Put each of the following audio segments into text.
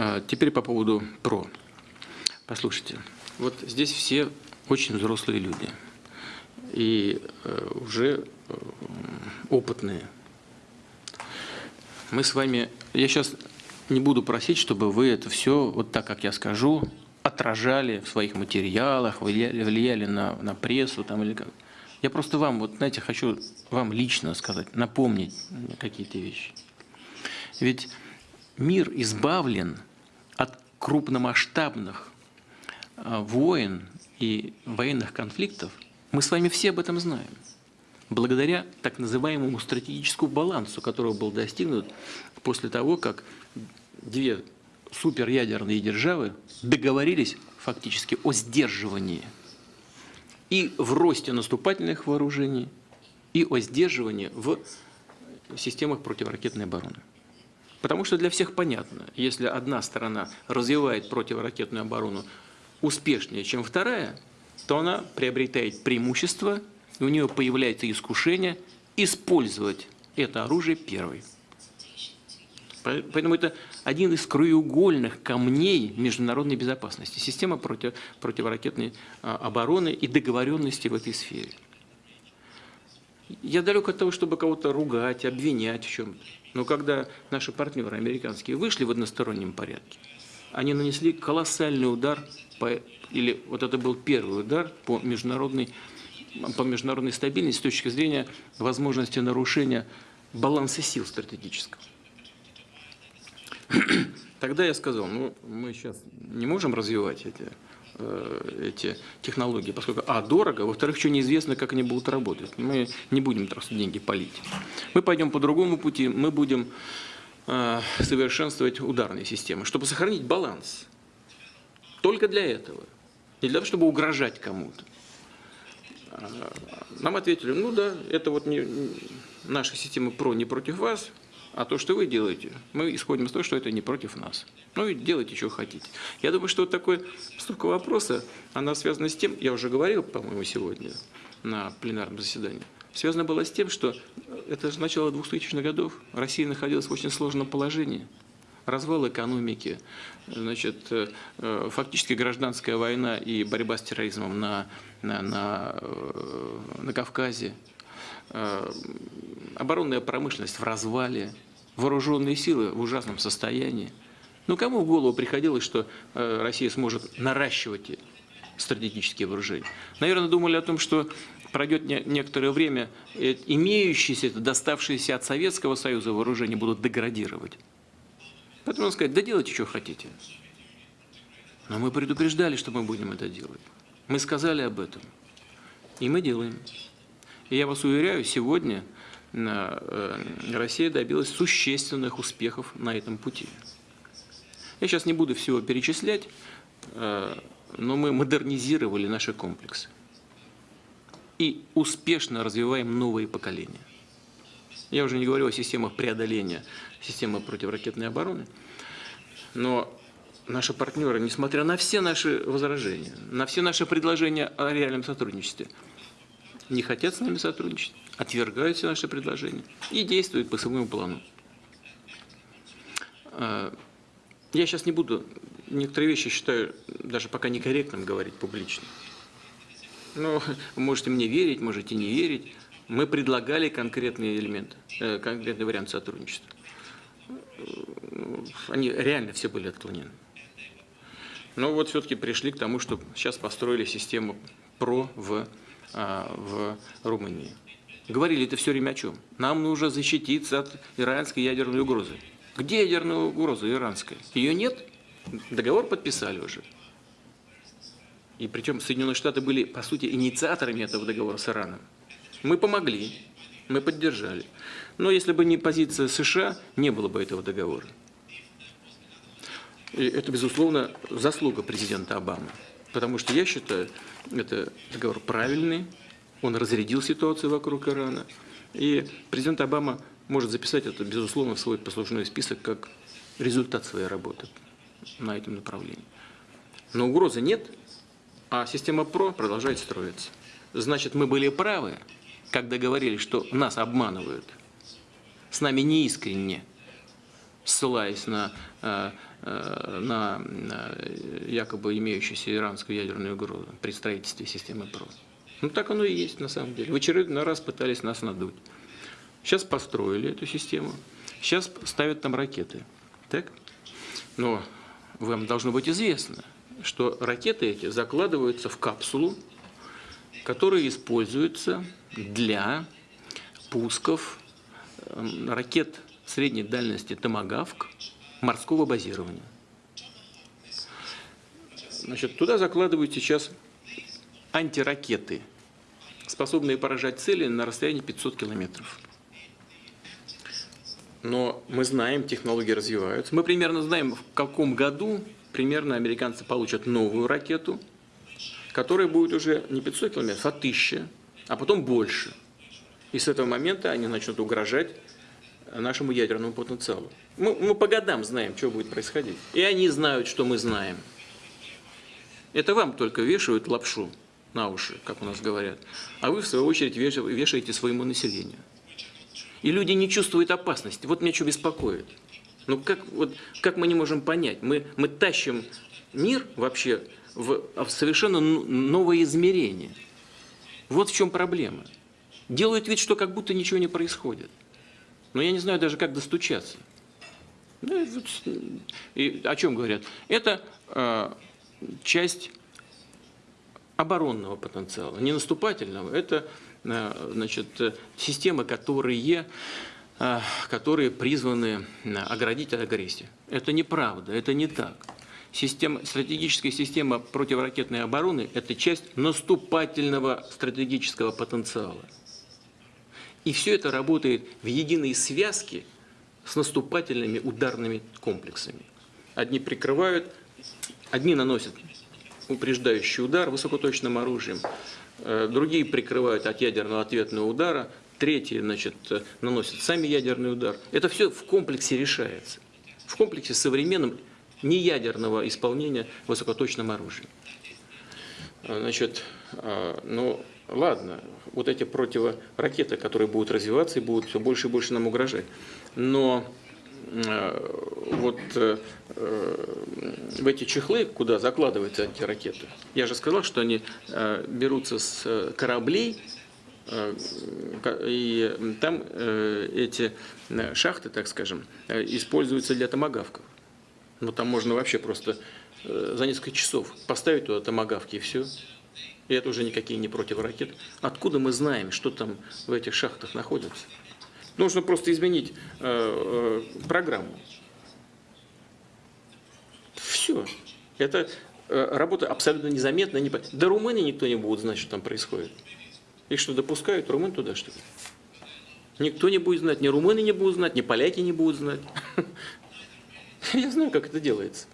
А, Теперь по поводу ПРО. Послушайте, вот здесь все очень взрослые люди и э, уже э, опытные. Мы с вами, я сейчас не буду просить, чтобы вы это все, вот так, как я скажу, отражали в своих материалах, влияли, влияли на, на прессу там, или как. Я просто вам, вот знаете, хочу вам лично сказать, напомнить какие-то вещи. Ведь мир избавлен крупномасштабных а, войн и военных конфликтов. Мы с вами все об этом знаем. Благодаря так называемому стратегическому балансу, который был достигнут после того, как две суперядерные державы договорились фактически о сдерживании и в росте наступательных вооружений, и о сдерживании в системах противоракетной обороны. Потому что для всех понятно, если одна сторона развивает противоракетную оборону успешнее, чем вторая, то она приобретает преимущество, и у нее появляется искушение использовать это оружие первой. Поэтому это один из краеугольных камней международной безопасности, система против, противоракетной а, обороны и договоренности в этой сфере. Я далек от того, чтобы кого-то ругать, обвинять в чем-то. Но когда наши партнеры американские вышли в одностороннем порядке, они нанесли колоссальный удар, по, или вот это был первый удар по международной, по международной стабильности с точки зрения возможности нарушения баланса сил стратегического. Тогда я сказал, ну, мы сейчас не можем развивать эти, эти технологии, поскольку, а, дорого, во-вторых, еще неизвестно, как они будут работать. Мы не будем просто деньги полить. Мы пойдем по другому пути, мы будем э, совершенствовать ударные системы, чтобы сохранить баланс. Только для этого. Не для того, чтобы угрожать кому-то. А, нам ответили, ну да, это вот не, наша система ПРО не против вас, а то, что вы делаете, мы исходим из того, что это не против нас. Ну и делайте, что хотите. Я думаю, что вот такой столько вопроса, она связана с тем, я уже говорил, по-моему, сегодня на пленарном заседании, связано было с тем, что это же начало 2000-х годов, Россия находилась в очень сложном положении. Развал экономики, значит, э, фактически гражданская война и борьба с терроризмом на, на, на, э, на Кавказе, э, оборонная промышленность в развале, вооруженные силы в ужасном состоянии. Ну, кому в голову приходилось, что э, Россия сможет наращивать стратегические вооружения? Наверное, думали о том, что пройдет некоторое время, э, имеющиеся, доставшиеся от Советского Союза вооружения будут деградировать. Поэтому надо сказать, да делайте, что хотите. Но мы предупреждали, что мы будем это делать. Мы сказали об этом. И мы делаем. И я вас уверяю, сегодня Россия добилась существенных успехов на этом пути. Я сейчас не буду всего перечислять, э, но мы модернизировали наши комплексы и успешно развиваем новые поколения. Я уже не говорю о системах преодоления системы противоракетной обороны, но наши партнеры, несмотря на все наши возражения, на все наши предложения о реальном сотрудничестве, не хотят с нами сотрудничать отвергают все наши предложения и действуют по своему плану. А, я сейчас не буду, некоторые вещи считаю даже пока некорректным говорить публично. Но вы можете мне верить, можете не верить. Мы предлагали конкретные элементы, э, конкретный вариант сотрудничества. Они реально все были отклонены. Но вот все-таки пришли к тому, что сейчас построили систему ПРО в, в Румынии. Говорили это все время о чем? Нам нужно защититься от иранской ядерной угрозы. Где ядерная угроза иранская? Ее нет? Договор подписали уже. И причем Соединенные Штаты были, по сути, инициаторами этого договора с Ираном. Мы помогли, мы поддержали. Но если бы не позиция США, не было бы этого договора. И это, безусловно, заслуга президента Обамы. Потому что я считаю, это договор правильный, он разрядил ситуацию вокруг Ирана. И президент Обама может записать это, безусловно, в свой послужной список как результат своей работы на этом направлении. Но угрозы нет, а система ПРО продолжает строиться. Значит, мы были правы, когда говорили, что нас обманывают. С нами неискренне ссылаясь на, э, на якобы имеющуюся иранскую ядерную угрозу при строительстве системы ПРО. Ну так оно и есть на самом деле. В очередной раз пытались нас надуть. Сейчас построили эту систему, сейчас ставят там ракеты. Так? Но вам должно быть известно, что ракеты эти закладываются в капсулу, которая используется для пусков эм, ракет средней дальности «Томагавк» морского базирования. Значит, туда закладывают сейчас антиракеты, способные поражать цели на расстоянии 500 километров. Но мы знаем, технологии развиваются. Мы примерно знаем, в каком году примерно американцы получат новую ракету, которая будет уже не 500 километров, а 1000, а потом больше. И с этого момента они начнут угрожать нашему ядерному потенциалу. Мы, мы по годам знаем, что будет происходить. И они знают, что мы знаем. Это вам только вешают лапшу на уши, как у нас говорят. А вы, в свою очередь, вешаете своему населению. И люди не чувствуют опасности. Вот меня что беспокоит. Ну как, вот, как мы не можем понять? Мы, мы тащим мир вообще в, в совершенно новое измерение. Вот в чем проблема. Делают вид, что как будто ничего не происходит. Но я не знаю даже, как достучаться. Ну, и о чем говорят? Это э, часть оборонного потенциала, не наступательного. Это Э, значит, системы, которые, э, которые призваны э, оградить от агрессии. Это неправда, это не так. Система, стратегическая система противоракетной обороны – это часть наступательного стратегического потенциала. И все это работает в единой связке с наступательными ударными комплексами. Одни прикрывают, одни наносят упреждающий удар высокоточным оружием, Э, другие прикрывают от ядерного ответного удара, третьи значит, наносят сами ядерный удар. Это все в комплексе решается. В комплексе современном неядерного исполнения высокоточным оружием. Э, значит, э, ну ладно, вот эти противоракеты, которые будут развиваться и будут все больше и больше нам угрожать. Но вот в эти чехлы, куда закладываются эти ракеты, я же сказал, что они э, берутся с э, кораблей, э, и там эти шахты, так скажем, используются для томогавков. Ну, там можно вообще просто за несколько часов поставить туда томогавки и все. И это уже никакие не противоракеты. Откуда мы знаем, что там в этих шахтах находится? Нужно просто изменить программу. Все. Это э, работа абсолютно незаметная. Не... До Румынии никто не будет знать, что там происходит. Их что, допускают румын туда, что ли? Никто не будет знать, ни румыны не будут знать, ни поляки не будут знать. Я знаю, как это делается.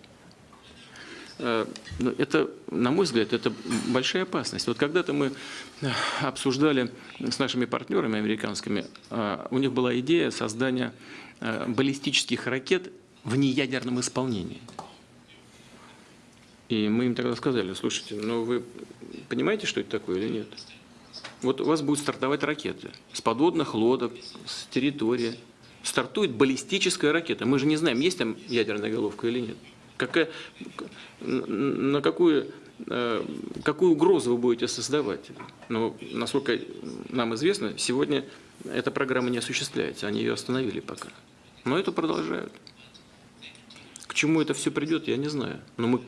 Э, но это, на мой взгляд, это большая опасность. Вот когда-то мы э, обсуждали с нашими партнерами американскими, у них была идея создания баллистических ракет в неядерном исполнении. И мы им тогда сказали, слушайте, ну вы понимаете, что это такое или нет? Вот у вас будут стартовать ракеты с подводных лодок, с территории. Стартует баллистическая ракета. Мы же не знаем, есть там ядерная головка или нет. Какая, на какую, э, какую угрозу вы будете создавать? Но, насколько нам известно, сегодня эта программа не осуществляется. Они ее остановили пока. Но это продолжают. К чему это все придет, я не знаю. Но мы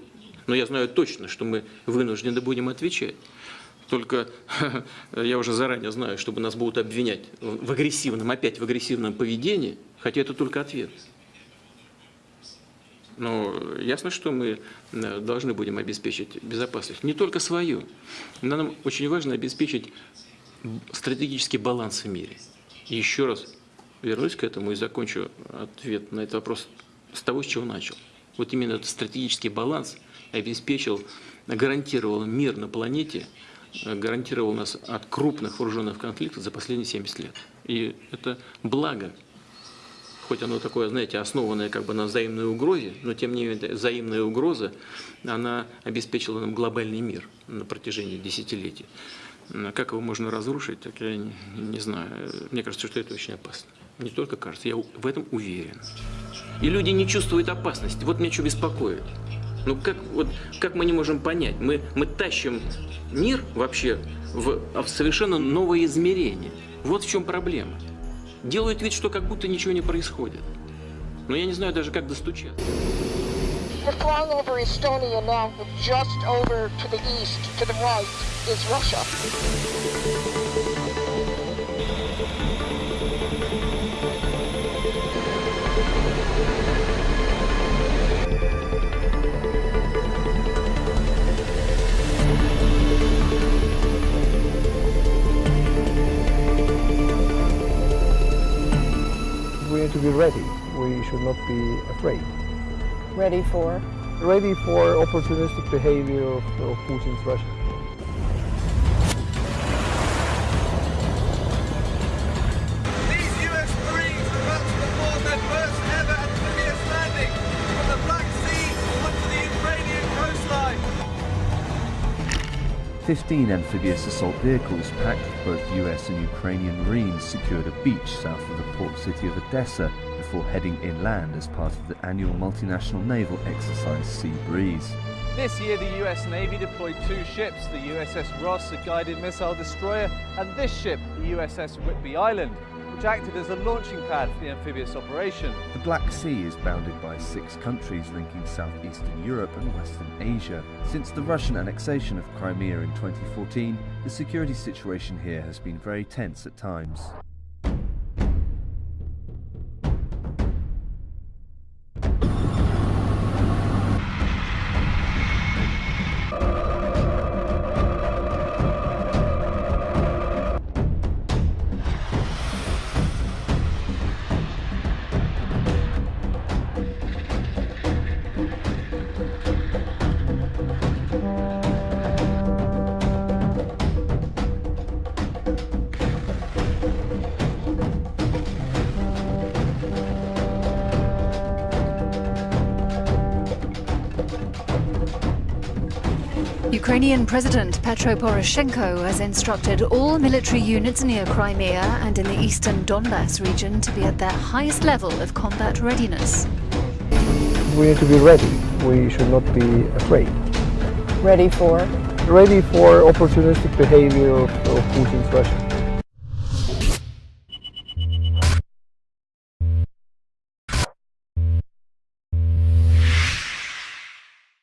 но я знаю точно, что мы вынуждены будем отвечать. Только я уже заранее знаю, чтобы нас будут обвинять в агрессивном, опять в агрессивном поведении, хотя это только ответ. Но ясно, что мы э, должны будем обеспечить безопасность, не только свою. Нам очень важно обеспечить стратегический баланс в мире. И еще раз вернусь к этому и закончу ответ на этот вопрос с того, с чего начал. Вот именно этот стратегический баланс обеспечил, гарантировал мир на планете, гарантировал нас от крупных вооруженных конфликтов за последние 70 лет. И это благо, хоть оно такое, знаете, основанное как бы на взаимной угрозе, но тем не менее взаимная угроза, она обеспечила нам глобальный мир на протяжении десятилетий. Как его можно разрушить, так я не, не знаю. Мне кажется, что это очень опасно. Не только кажется, я в этом уверен. И люди не чувствуют опасности. Вот меня что беспокоит. Ну как, вот, как мы не можем понять? Мы, мы тащим мир вообще в, в совершенно новое измерение. Вот в чем проблема. Делают вид, что как будто ничего не происходит. Но я не знаю даже, как достучаться. We're flying. Need to be ready. We should not be afraid. Ready for? Ready for opportunistic behavior of, of Putin's Russia. 15 amphibious assault vehicles packed with both US and Ukrainian Marines secured a beach south of the port city of Odessa before heading inland as part of the annual multinational naval exercise Sea Breeze. This year, the US Navy deployed two ships the USS Ross, a guided missile destroyer, and this ship, the USS Whitby Island, which acted as a launching pad for the amphibious operation. The Black Sea is bounded by six countries linking southeastern Europe and western Asia. Since the Russian annexation of Crimea in 2014, the security situation here has been very tense at times. Ukrainian President Petro Poroshenko has instructed all military units near Crimea and in the eastern Donbass region to be at their highest level of combat readiness. We need to be ready. We should not be afraid. Ready for? Ready for opportunistic behavior of, of Putin's Russia.